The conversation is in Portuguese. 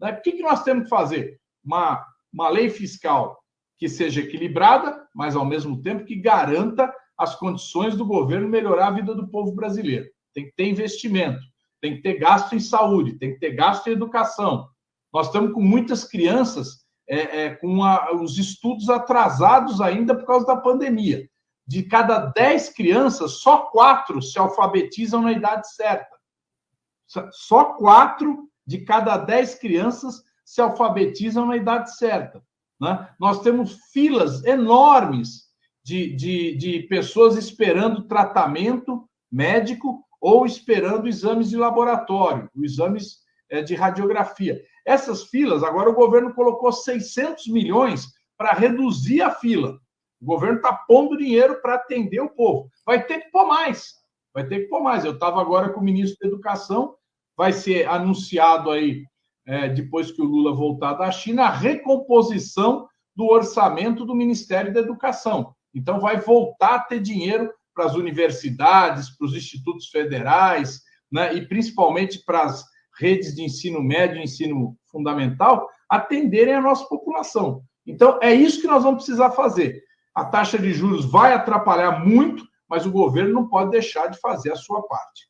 Né? Que, que nós temos que fazer? Uma, uma lei fiscal que seja equilibrada, mas ao mesmo tempo que garanta as condições do governo melhorar a vida do povo brasileiro. Tem que ter investimento, tem que ter gasto em saúde, tem que ter gasto em educação. Nós estamos com muitas crianças é, é, com a, os estudos atrasados ainda por causa da pandemia. De cada 10 crianças, só quatro se alfabetizam na idade certa. Só quatro de cada 10 crianças se alfabetizam na idade certa. Né? Nós temos filas enormes de, de, de pessoas esperando tratamento médico ou esperando exames de laboratório, exames é, de radiografia. Essas filas, agora o governo colocou 600 milhões para reduzir a fila. O governo está pondo dinheiro para atender o povo. Vai ter que pôr mais. Vai ter que pôr mais. Eu estava agora com o ministro da Educação, vai ser anunciado aí, é, depois que o Lula voltar da China, a recomposição do orçamento do Ministério da Educação. Então, vai voltar a ter dinheiro para as universidades, para os institutos federais, né, e principalmente para as redes de ensino médio ensino fundamental atenderem a nossa população. Então, é isso que nós vamos precisar fazer. A taxa de juros vai atrapalhar muito, mas o governo não pode deixar de fazer a sua parte.